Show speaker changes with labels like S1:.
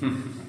S1: Hmm.